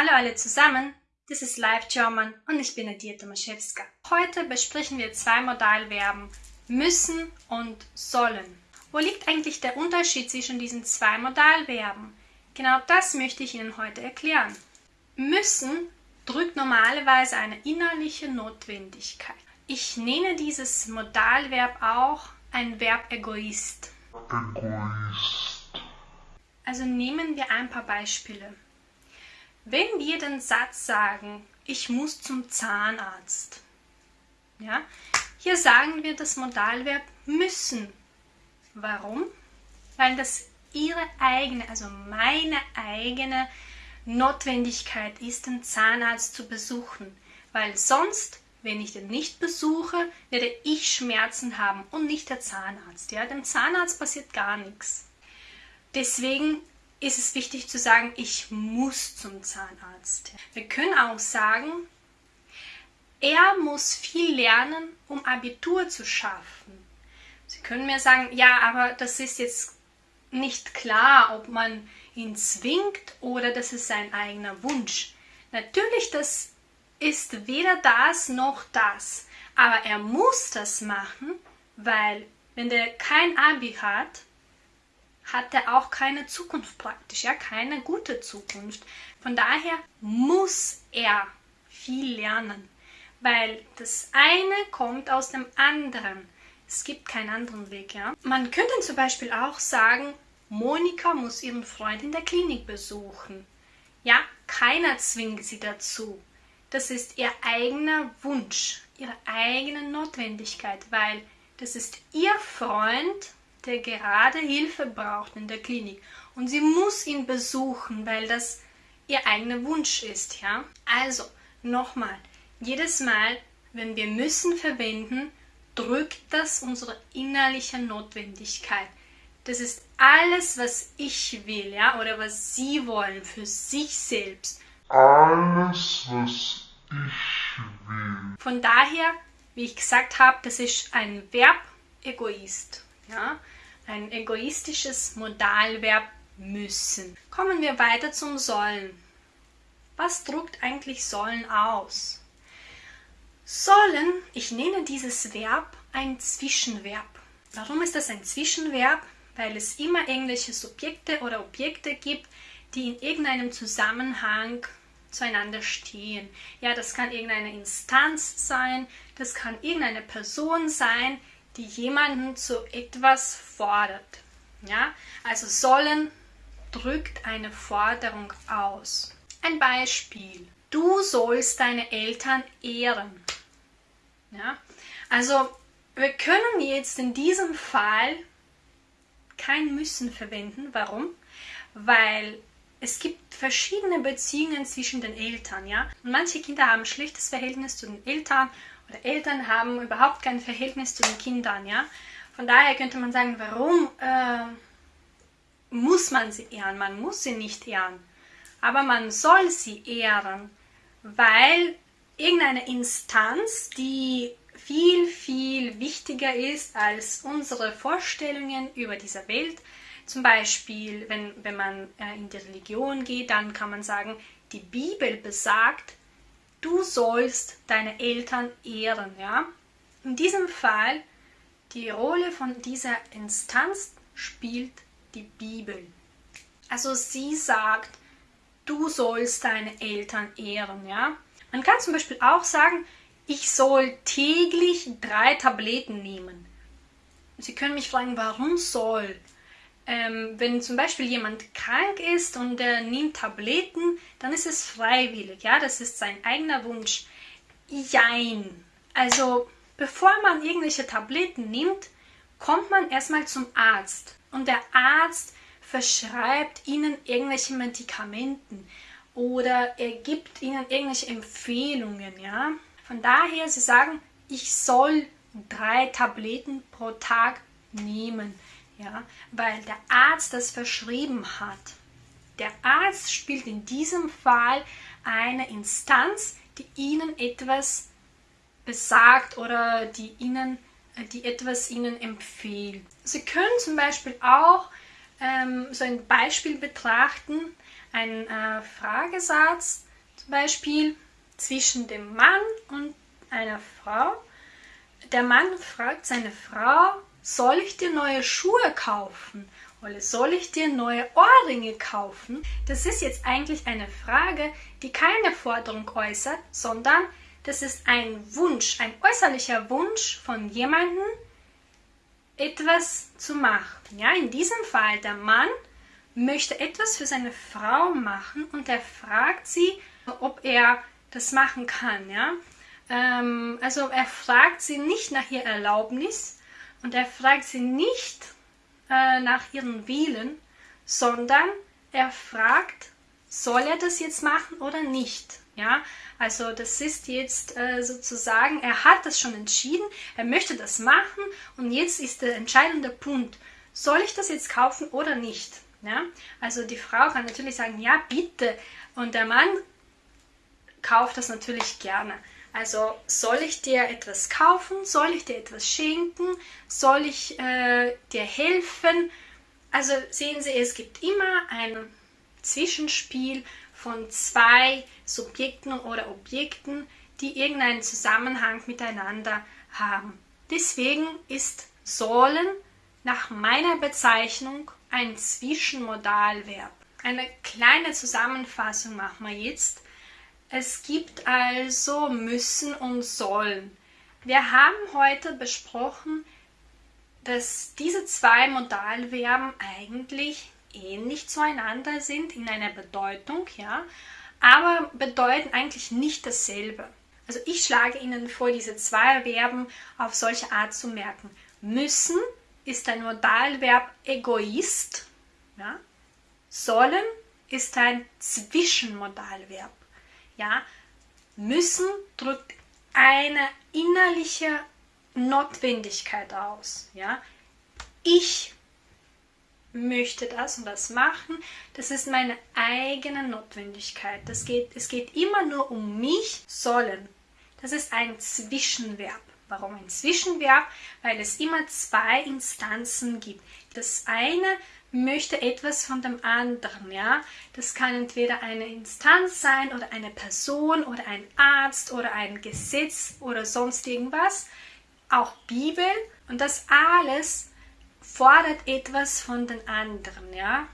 Hallo alle zusammen, das ist Live German und ich bin Nadia Tomaszewska. Heute besprechen wir zwei Modalverben müssen und sollen. Wo liegt eigentlich der Unterschied zwischen diesen zwei Modalverben? Genau das möchte ich Ihnen heute erklären. Müssen drückt normalerweise eine innerliche Notwendigkeit. Ich nenne dieses Modalverb auch ein Verb Egoist. Egoist. Also nehmen wir ein paar Beispiele. Wenn wir den Satz sagen, ich muss zum Zahnarzt, ja, hier sagen wir das Modalverb müssen. Warum? Weil das ihre eigene, also meine eigene Notwendigkeit ist, den Zahnarzt zu besuchen. Weil sonst, wenn ich den nicht besuche, werde ich Schmerzen haben und nicht der Zahnarzt. Ja? Dem Zahnarzt passiert gar nichts. Deswegen ist es wichtig zu sagen, ich muss zum Zahnarzt. Wir können auch sagen, er muss viel lernen, um Abitur zu schaffen. Sie können mir sagen, ja, aber das ist jetzt nicht klar, ob man ihn zwingt oder das ist sein eigener Wunsch. Natürlich, das ist weder das noch das, aber er muss das machen, weil wenn der kein Abi hat, hat er auch keine Zukunft praktisch, ja, keine gute Zukunft. Von daher muss er viel lernen, weil das eine kommt aus dem anderen. Es gibt keinen anderen Weg, ja. Man könnte zum Beispiel auch sagen, Monika muss ihren Freund in der Klinik besuchen. Ja, keiner zwingt sie dazu. Das ist ihr eigener Wunsch, ihre eigene Notwendigkeit, weil das ist ihr Freund der gerade Hilfe braucht in der Klinik und sie muss ihn besuchen, weil das ihr eigener Wunsch ist, ja? Also, nochmal, jedes Mal, wenn wir müssen verwenden, drückt das unsere innerliche Notwendigkeit. Das ist alles, was ich will, ja, oder was Sie wollen für sich selbst. Alles, was ich will. Von daher, wie ich gesagt habe, das ist ein Verb Egoist. Ja? Ein egoistisches Modalverb müssen. Kommen wir weiter zum sollen. Was drückt eigentlich sollen aus? Sollen, ich nenne dieses Verb ein Zwischenverb. Warum ist das ein Zwischenverb? Weil es immer irgendwelche Subjekte oder Objekte gibt, die in irgendeinem Zusammenhang zueinander stehen. Ja, das kann irgendeine Instanz sein, das kann irgendeine Person sein, die jemanden zu etwas fordert. Ja? Also sollen drückt eine Forderung aus. Ein Beispiel. Du sollst deine Eltern ehren. Ja? Also wir können jetzt in diesem Fall kein müssen verwenden. Warum? Weil es gibt verschiedene Beziehungen zwischen den Eltern, ja. Und manche Kinder haben ein schlechtes Verhältnis zu den Eltern oder Eltern haben überhaupt kein Verhältnis zu den Kindern, ja. Von daher könnte man sagen, warum äh, muss man sie ehren? Man muss sie nicht ehren, aber man soll sie ehren, weil irgendeine Instanz, die viel, viel wichtiger ist als unsere Vorstellungen über diese Welt. Zum Beispiel, wenn, wenn man äh, in die Religion geht, dann kann man sagen, die Bibel besagt, du sollst deine Eltern ehren. Ja? In diesem Fall, die Rolle von dieser Instanz spielt die Bibel. Also sie sagt, du sollst deine Eltern ehren. Ja? Man kann zum Beispiel auch sagen, ich soll täglich drei Tabletten nehmen. Sie können mich fragen, warum soll? Ähm, wenn zum Beispiel jemand krank ist und er nimmt Tabletten, dann ist es freiwillig, ja, das ist sein eigener Wunsch. Jein. Also, bevor man irgendwelche Tabletten nimmt, kommt man erstmal zum Arzt und der Arzt verschreibt ihnen irgendwelche Medikamenten oder er gibt ihnen irgendwelche Empfehlungen, ja. Von daher, sie sagen, ich soll drei Tabletten pro Tag nehmen ja, weil der Arzt das verschrieben hat. Der Arzt spielt in diesem Fall eine Instanz, die Ihnen etwas besagt oder die Ihnen, die etwas Ihnen empfiehlt. Sie können zum Beispiel auch ähm, so ein Beispiel betrachten, ein äh, Fragesatz, Beispiel zwischen dem Mann und einer Frau. Der Mann fragt seine Frau, soll ich dir neue Schuhe kaufen? Oder soll ich dir neue Ohrringe kaufen? Das ist jetzt eigentlich eine Frage, die keine Forderung äußert, sondern das ist ein Wunsch, ein äußerlicher Wunsch von jemandem, etwas zu machen. Ja, in diesem Fall der Mann möchte etwas für seine Frau machen und er fragt sie, ob er das machen kann. Ja? Ähm, also er fragt sie nicht nach ihr Erlaubnis und er fragt sie nicht äh, nach ihren Willen, sondern er fragt, soll er das jetzt machen oder nicht? Ja, also das ist jetzt äh, sozusagen, er hat das schon entschieden, er möchte das machen und jetzt ist der entscheidende Punkt, soll ich das jetzt kaufen oder nicht? Ja, also die Frau kann natürlich sagen, ja bitte und der Mann kauft das natürlich gerne. Also soll ich dir etwas kaufen? Soll ich dir etwas schenken? Soll ich äh, dir helfen? Also sehen Sie, es gibt immer ein Zwischenspiel von zwei Subjekten oder Objekten, die irgendeinen Zusammenhang miteinander haben. Deswegen ist sollen nach meiner Bezeichnung ein Zwischenmodalverb. Eine kleine Zusammenfassung machen wir jetzt. Es gibt also müssen und sollen. Wir haben heute besprochen, dass diese zwei Modalverben eigentlich ähnlich zueinander sind in einer Bedeutung, ja, aber bedeuten eigentlich nicht dasselbe. Also ich schlage Ihnen vor, diese zwei Verben auf solche Art zu merken. Müssen ist ein Modalverb Egoist, ja. sollen ist ein Zwischenmodalverb. Ja, müssen drückt eine innerliche Notwendigkeit aus. Ja, ich möchte das und das machen. Das ist meine eigene Notwendigkeit. Das geht, es geht immer nur um mich sollen. Das ist ein Zwischenverb. Warum ein Zwischenverb? Weil es immer zwei Instanzen gibt. Das eine möchte etwas von dem anderen, ja. Das kann entweder eine Instanz sein oder eine Person oder ein Arzt oder ein Gesetz oder sonst irgendwas. Auch Bibel. Und das alles fordert etwas von den anderen, ja.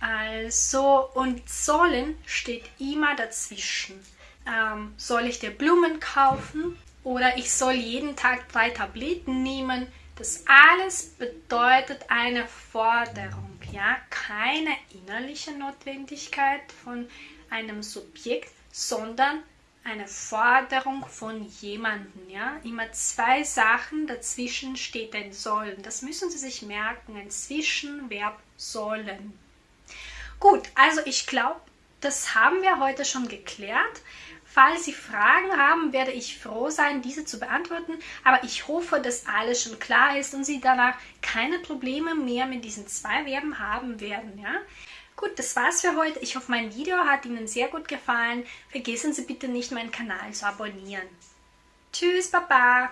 Also, und sollen steht immer dazwischen. Ähm, soll ich dir Blumen kaufen? Oder ich soll jeden Tag drei Tabletten nehmen? Das alles bedeutet eine Forderung, ja, keine innerliche Notwendigkeit von einem Subjekt, sondern eine Forderung von jemandem, ja. Immer zwei Sachen, dazwischen steht ein sollen. Das müssen Sie sich merken, ein Zwischenverb sollen. Gut, also ich glaube, das haben wir heute schon geklärt. Falls Sie Fragen haben, werde ich froh sein, diese zu beantworten. Aber ich hoffe, dass alles schon klar ist und Sie danach keine Probleme mehr mit diesen zwei Verben haben werden. Ja? Gut, das war's für heute. Ich hoffe, mein Video hat Ihnen sehr gut gefallen. Vergessen Sie bitte nicht, meinen Kanal zu abonnieren. Tschüss, Baba!